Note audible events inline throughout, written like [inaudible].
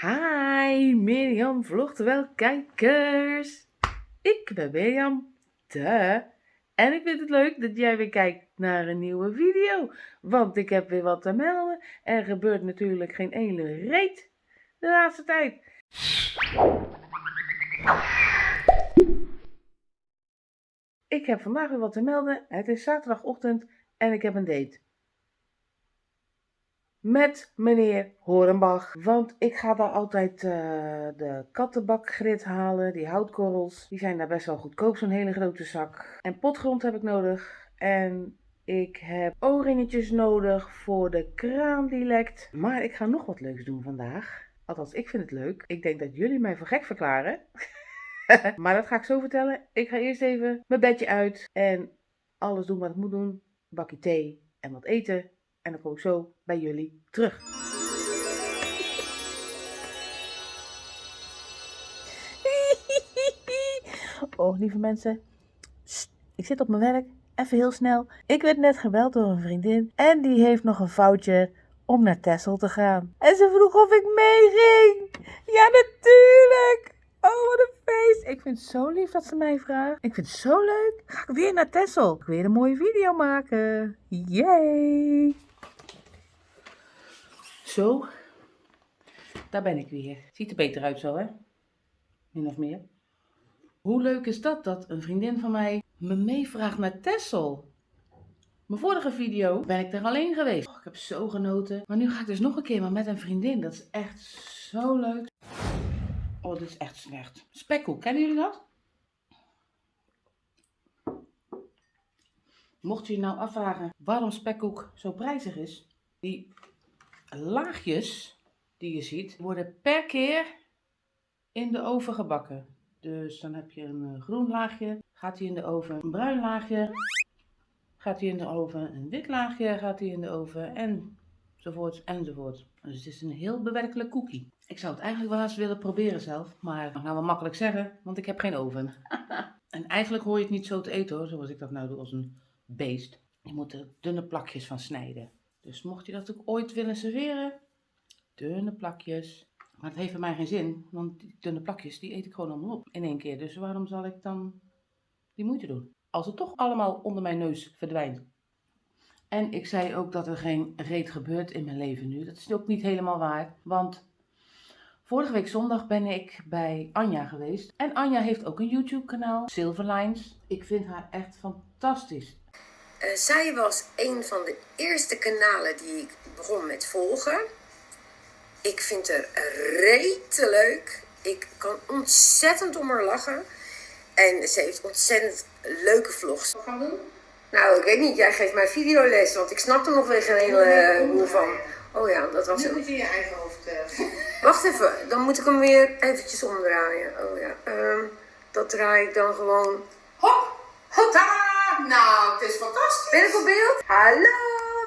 Hi, Mirjam vlogterwijl kijkers. Ik ben Mirjam, de. En ik vind het leuk dat jij weer kijkt naar een nieuwe video. Want ik heb weer wat te melden. Er gebeurt natuurlijk geen ene reet de laatste tijd. Ik heb vandaag weer wat te melden. Het is zaterdagochtend en ik heb een date. Met meneer Horenbach. Want ik ga daar altijd uh, de kattenbakgrit halen. Die houtkorrels. Die zijn daar best wel goedkoop. Zo'n hele grote zak. En potgrond heb ik nodig. En ik heb o-ringetjes nodig voor de kraan die lekt. Maar ik ga nog wat leuks doen vandaag. Althans, ik vind het leuk. Ik denk dat jullie mij voor gek verklaren. [laughs] maar dat ga ik zo vertellen. Ik ga eerst even mijn bedje uit. En alles doen wat ik moet doen. Bakje thee en wat eten. En dan kom ik zo bij jullie terug. [laughs] Oh, lieve mensen. ik zit op mijn werk. Even heel snel. Ik werd net gebeld door een vriendin. En die heeft nog een foutje om naar Tessel te gaan. En ze vroeg of ik meeging. Ja, natuurlijk. Oh, wat een feest. Ik vind het zo lief dat ze mij vraagt. Ik vind het zo leuk. Ga ik weer naar Tessel. Ik weer een mooie video maken. Yay. Zo. Daar ben ik weer. Ziet er beter uit zo, hè? Min of meer. Hoe leuk is dat, dat een vriendin van mij me meevraagt naar Tessel? Mijn vorige video ben ik er alleen geweest. Ik heb zo genoten. Maar nu ga ik dus nog een keer maar met een vriendin. Dat is echt zo leuk. Oh, dit is echt slecht. Spekkoek, kennen jullie dat? Mocht je je nou afvragen waarom spekkoek zo prijzig is. Die laagjes die je ziet worden per keer in de oven gebakken. Dus dan heb je een eh, groen laagje, gaat hij in de oven. Een bruin laagje, gaat hij in de oven. Een wit laagje gaat hij in de oven. Enzovoort, enzovoort. Dus het is een heel bewerkelijk koekie. Ik zou het eigenlijk wel eens willen proberen zelf. Maar dat gaan we makkelijk zeggen, want ik heb geen oven. [laughs] en eigenlijk hoor je het niet zo te eten hoor, zoals ik dat nou doe als een beest. Je moet er dunne plakjes van snijden. Dus mocht je dat ook ooit willen serveren, dunne plakjes. Maar het heeft voor mij geen zin, want die dunne plakjes die eet ik gewoon allemaal op in één keer. Dus waarom zal ik dan die moeite doen? Als het toch allemaal onder mijn neus verdwijnt. En ik zei ook dat er geen reet gebeurt in mijn leven nu. Dat is ook niet helemaal waar, want vorige week zondag ben ik bij Anja geweest. En Anja heeft ook een YouTube kanaal, Silverlines. Ik vind haar echt fantastisch. Uh, zij was een van de eerste kanalen die ik begon met volgen. Ik vind haar rete leuk. Ik kan ontzettend om haar lachen. En ze heeft ontzettend leuke vlogs. Wat gaan doen? Nou, ik weet niet. Jij geeft mij videoles, want ik snap er nog weer geen hele van. Oh ja, dat was het. Nu moet je in je eigen hoofd... Uh... Wacht even, dan moet ik hem weer eventjes omdraaien. Oh ja, um, dat draai ik dan gewoon... Hop! Nou, het is fantastisch. Ben ik op beeld? Hallo,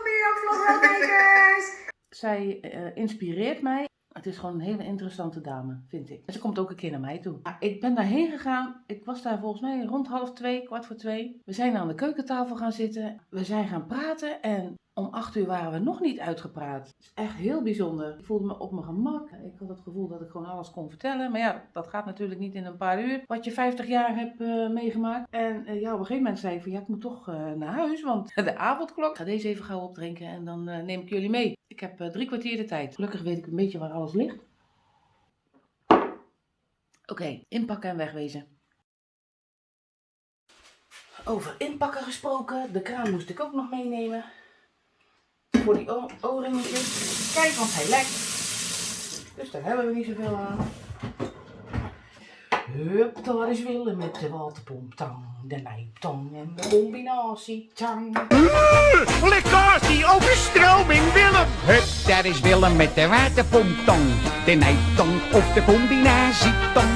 Mirjam Vlogwelkijkers. [laughs] Zij uh, inspireert mij. Het is gewoon een hele interessante dame, vind ik. En ze komt ook een keer naar mij toe. Ik ben daarheen gegaan. Ik was daar volgens mij rond half twee, kwart voor twee. We zijn aan de keukentafel gaan zitten. We zijn gaan praten en om acht uur waren we nog niet uitgepraat. Het is echt heel bijzonder. Ik voelde me op mijn gemak. Ik had het gevoel dat ik gewoon alles kon vertellen. Maar ja, dat gaat natuurlijk niet in een paar uur. Wat je 50 jaar hebt uh, meegemaakt. En uh, ja, op een gegeven moment zei ik van ja, ik moet toch uh, naar huis. Want [laughs] de avondklok. Ik ga deze even gauw opdrinken en dan neem ik jullie mee. Ik heb drie kwartier de tijd. Gelukkig weet ik een beetje waar alles ligt. Oké, inpakken en wegwezen. Over inpakken gesproken. De kraan moest ik ook nog meenemen voor die oorringetjes. Kijk, want hij lekt. Dus daar hebben we niet zoveel aan. Hup, daar is Willem met de waterpomptang, de nijptang en de combinatie tang. Lekkatie, overstroming, Willem! Hup, daar is Willem met de waterpomptang, de nijptang of de combinatietang.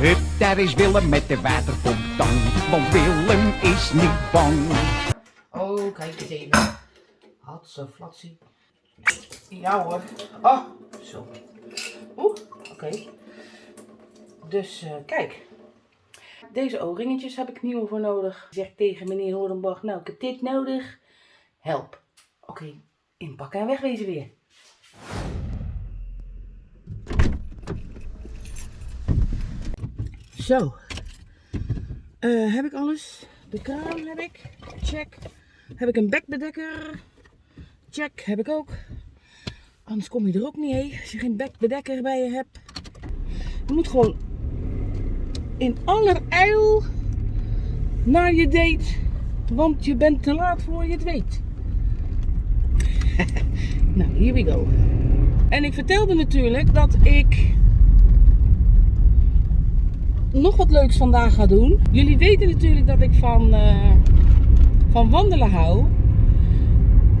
Hup, daar is Willem met de waterpomptang, want Willem is niet bang. Oh, kijk eens even. Hatse, flatsie. Ja hoor. Oh, zo. Oeh, oké. Dus uh, kijk. Deze o-ringetjes heb ik nieuw voor nodig. Zeg tegen meneer Hoornbach, nou ik heb dit nodig. Help. Oké, inpakken en wegwezen weer. Zo. Eh, heb ik alles? De kraan heb ik. Check. Heb ik een bekbedekker? Check. Heb ik ook. Anders kom je er ook niet heen als je geen bekbedekker bij je hebt. Je moet gewoon in allerijl naar je date. Want je bent te laat voor je het weet. [laughs] nou, here we go. En ik vertelde natuurlijk dat ik nog wat leuks vandaag ga doen. Jullie weten natuurlijk dat ik van, eh, van wandelen hou.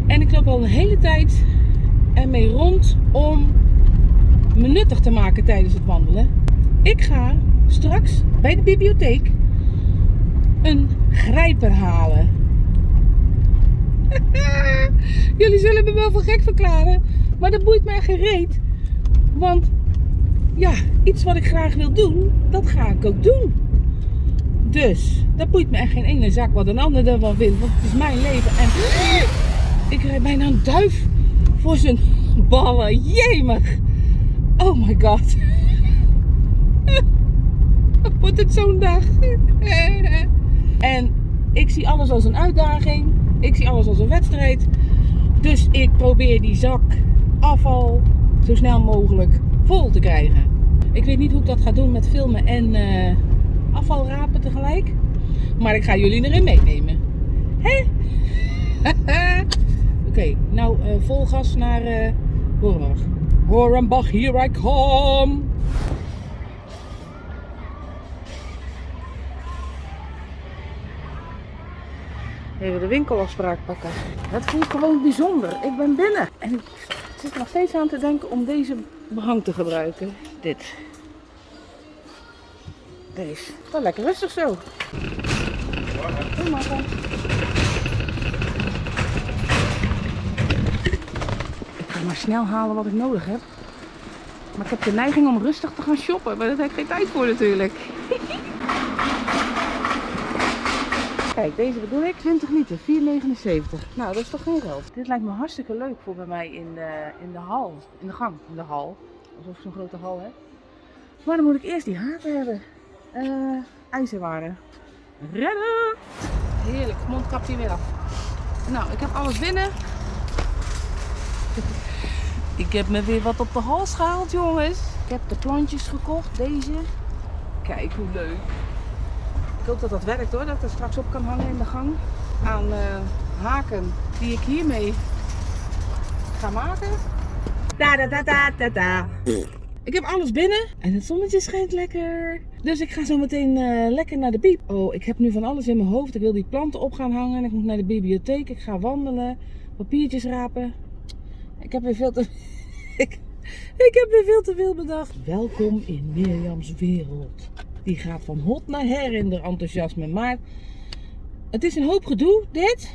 En ik loop al een hele tijd ermee rond om me nuttig te maken tijdens het wandelen. Ik ga straks bij de bibliotheek een grijper halen. [laughs] Jullie zullen me wel voor gek verklaren, maar dat boeit mij gereed. Want ja, iets wat ik graag wil doen, dat ga ik ook doen. Dus, dat boeit me echt geen ene zak wat een ander ervan vindt, want het is mijn leven. En ik rijd bijna een duif voor zijn ballen. Jemig. Oh my god. [laughs] Wordt het zo'n dag. [laughs] En ik zie alles als een uitdaging. Ik zie alles als een wedstrijd. Dus ik probeer die zak afval zo snel mogelijk vol te krijgen. Ik weet niet hoe ik dat ga doen met filmen en uh, afvalrapen tegelijk. Maar ik ga jullie erin meenemen. Hè? Oké, nou uh, vol gas naar uh, Horenbach. Horenbach, here I come! Even de winkelafspraak pakken. Het voelt gewoon bijzonder. Ik ben binnen. En ik zit nog steeds aan te denken om deze behang te gebruiken. Dit. Deze. Wel lekker rustig zo. Goedemorgen. Ik ga maar snel halen wat ik nodig heb. Maar ik heb de neiging om rustig te gaan shoppen. Maar daar heb ik geen tijd voor natuurlijk. [laughs] Kijk, deze bedoel ik. 20 liter, 4,79. Nou, dat is toch geen geld. Dit lijkt me hartstikke leuk voor bij mij in de, in de hal. In de gang, in de hal. Alsof ik zo'n grote hal heb. Maar dan moet ik eerst die haken hebben. Uh, ijzerwaren. Redden! Heerlijk, mondkapje weer af. Nou, ik heb alles binnen. Ik heb me weer wat op de hals gehaald, jongens. Ik heb de plantjes gekocht, deze. Kijk hoe leuk. Ik hoop dat dat werkt hoor, dat ik er straks op kan hangen in de gang. Aan uh, haken die ik hiermee ga maken. Da da da da da da. Ik heb alles binnen en het zonnetje schijnt lekker. Dus ik ga zo meteen uh, lekker naar de bieb. Oh, ik heb nu van alles in mijn hoofd. Ik wil die planten op gaan hangen. Ik moet naar de bibliotheek. Ik ga wandelen. Papiertjes rapen. Ik heb weer veel te... [laughs] ik, heb weer veel te veel bedacht. Welkom in Mirjams wereld. Die gaat van hot naar her in de enthousiasme. Maar het is een hoop gedoe, dit.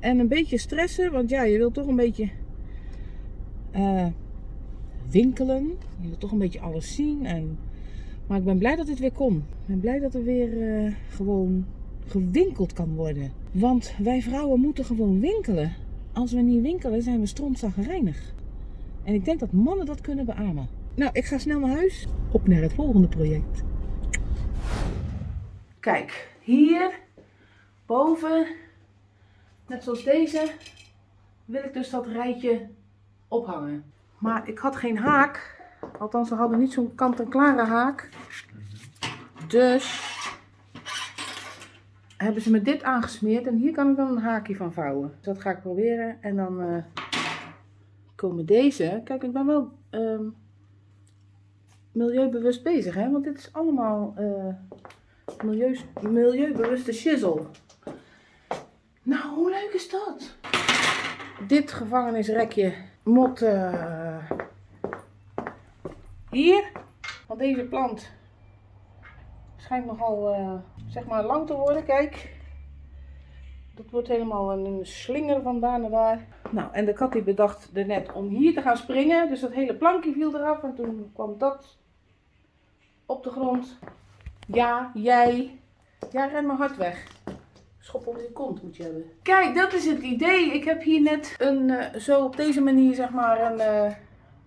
En een beetje stressen, want ja, je wilt toch een beetje uh, winkelen. Je wilt toch een beetje alles zien. En... Maar ik ben blij dat dit weer kon. Ik ben blij dat er weer uh, gewoon gewinkeld kan worden. Want wij vrouwen moeten gewoon winkelen. Als we niet winkelen, zijn we strontzaggerijnig. En ik denk dat mannen dat kunnen beamen. Nou, ik ga snel naar huis. Op naar het volgende project. Kijk, hier boven, net zoals deze, wil ik dus dat rijtje ophangen. Maar ik had geen haak. Althans, we hadden niet zo'n kant-en-klare haak. Dus hebben ze me dit aangesmeerd. En hier kan ik dan een haakje van vouwen. Dus dat ga ik proberen. En dan uh, komen deze. Kijk, ik ben wel... Um, milieubewust bezig, hè? Want dit is allemaal uh, milieu, milieubewuste shizzle. Nou, hoe leuk is dat? Dit gevangenisrekje moet uh, hier. Want deze plant schijnt nogal, zeg maar, lang te worden. Kijk. Dat wordt helemaal een slinger van daar naar daar. Nou, en de kat die bedacht er net om hier te gaan springen. Dus dat hele plankje viel eraf. En toen kwam dat op de grond. Ja, jij. Ja, ren maar hard weg. Schop op je kont moet je hebben. Kijk, dat is het idee. Ik heb hier net een, uh, zo op deze manier zeg maar een uh,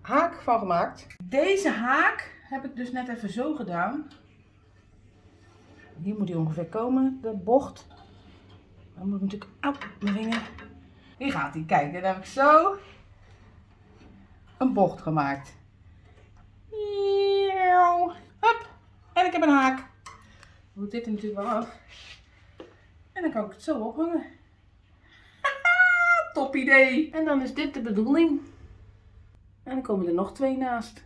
haak van gemaakt. Deze haak heb ik dus net even zo gedaan. Hier moet hij ongeveer komen, de bocht. Dan moet ik natuurlijk... Au, mijn vinger. Hier gaat hij. Kijk, dan heb ik zo een bocht gemaakt. Hup. En ik heb een haak. Dan moet dit er natuurlijk wel af. En dan kan ik het zo ophangen. Top idee. En dan is dit de bedoeling. En dan komen er nog twee naast.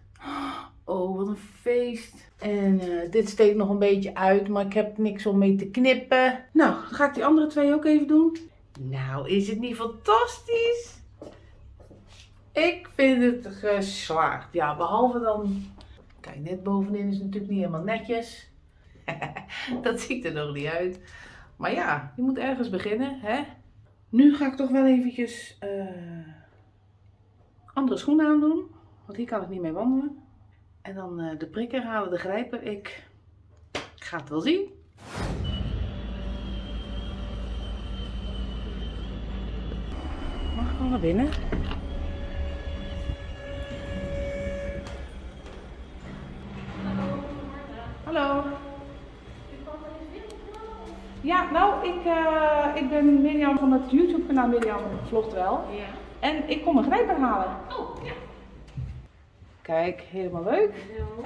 Oh, wat een feest. En eh, dit steekt nog een beetje uit, maar ik heb niks om mee te knippen. Nou, dan ga ik die andere twee ook even doen. Nou, is het niet fantastisch? Ik vind het geslaagd. Ja, behalve dan... Kijk, net bovenin is het natuurlijk niet helemaal netjes. [laughs] dat ziet er nog niet uit. Maar ja, je moet ergens beginnen, hè? Nu ga ik toch wel eventjes eh, andere schoenen aandoen. Want hier kan ik niet mee wandelen. En dan eh, de prikker halen, de grijper. Ik ga het wel zien. Mag ik wel naar binnen? Hallo. Ja, nou, ik, eh, ik ben Mirjam van het YouTube kanaal Mirjam Vlogt Wel. Ja. En ik kom een grijper halen. Oh. Kijk, helemaal leuk. Zo.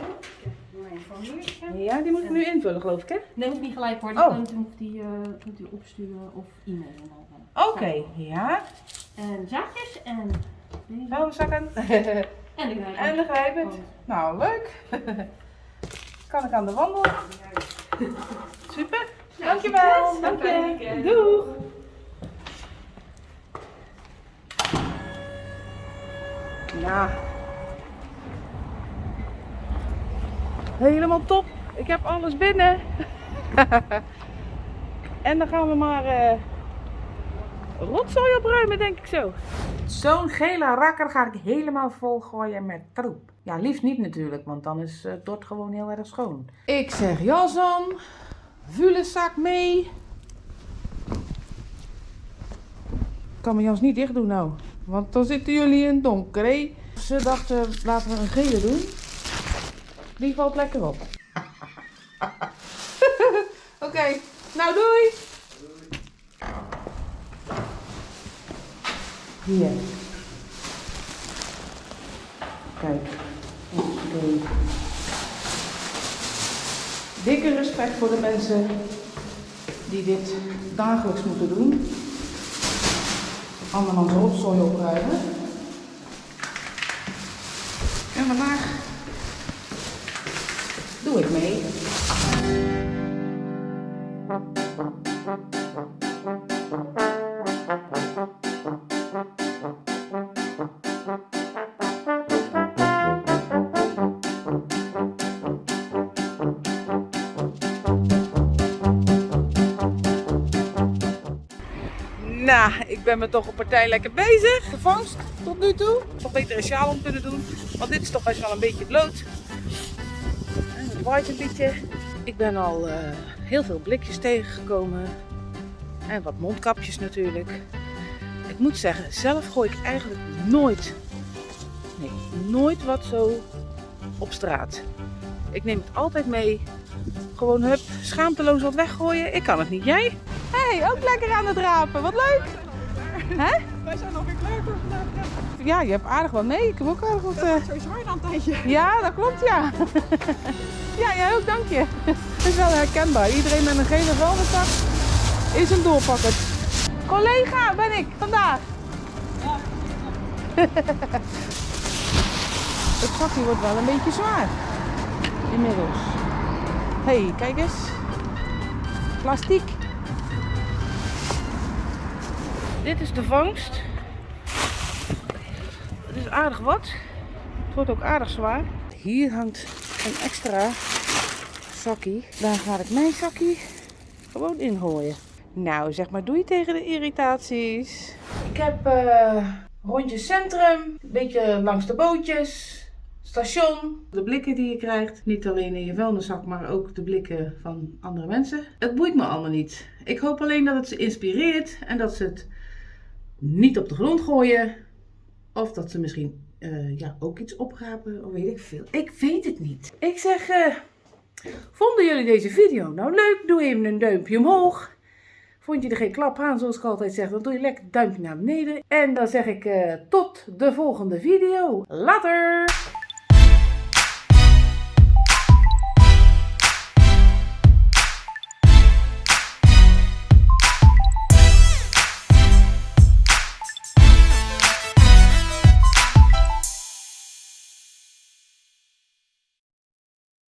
Mijn formuliertje. Ja, die moet ik nu invullen, geloof ik, hè? Nee, hoeft niet gelijk hoor. Oh. Die kunt, kunt, die, eh, u opsturen of e-mailen. Oké, ja. En zaakjes en. Vuilniszakken. [laughs] En de grijper. en de grijpend. Oh. Nou, leuk. [laughs] kan ik aan de wandel. Super. Dankjewel. succes. Dank je. Doeg. Ja. Helemaal top. Ik heb alles binnen. [laughs] en dan gaan we maar eh rotzooi opruimen, denk ik zo. Zo'n gele rakker ga ik helemaal vol gooien met troep. Ja, liefst niet natuurlijk, want dan is eh, het dort gewoon heel erg schoon. Ik zeg jas aan, vuilniszak mee. Ik kan mijn jas niet dicht doen nou, want dan zitten jullie in het donker, hè? Ze dachten, laten we een gele doen. Die valt lekker op. [laughs] Oké, nou doei! Hier. Kijk. Oké. Dikke respect voor de mensen die dit dagelijks moeten doen. Andermans rotzooi opruimen. En vandaag doe ik mee. Nou, ik ben me toch een partij lekker bezig. Gevangst tot nu toe. Toch beter een sjaal om kunnen doen. Want dit is toch best wel een beetje bloot. Beetje. Ik ben al eh, heel veel blikjes tegengekomen. En wat mondkapjes natuurlijk. Ik moet zeggen, zelf gooi ik eigenlijk nooit, nee, nooit wat zo op straat. Ik neem het altijd mee. Gewoon hup, schaamteloos wat weggooien. Ik kan het niet. Jij? Hé, hey, ook lekker aan het rapen. Wat leuk. Hè? Wij zijn alweer klaar voor vandaag. Ja, Ja, je hebt aardig wat mee. Ik heb ook aardig wat... eh, sowieso een tijdje. Ja, dat klopt, ja. ja, jij ook, dank je. Het is wel herkenbaar. Iedereen met een gele vuilniszak is een doorpakker. Collega ben ik vandaag. [laughs] Het zakje wordt wel een beetje zwaar. Inmiddels. Hé, hey, kijk eens. Plastiek. Dit is de vangst. Aardig wat. Het wordt ook aardig zwaar. Hier hangt een extra zakkie. Daar ga ik mijn zakkie gewoon ingooien. Nou, zeg maar doei tegen de irritaties. Ik heb eh rondje centrum, een beetje langs de bootjes, station. De blikken die je krijgt, niet alleen in je vuilniszak, maar ook de blikken van andere mensen. Het boeit me allemaal niet. Ik hoop alleen dat het ze inspireert en dat ze het niet op de grond gooien. Of dat ze misschien eh, ja, ook iets oprapen, of weet ik veel. Ik weet het niet. Ik zeg, eh, Vonden jullie deze video nou leuk? Doe even een duimpje omhoog. Vond je er geen klap aan, zoals ik altijd zeg, dan doe je lekker duimpje naar beneden. En dan zeg ik eh, tot de volgende video. Later!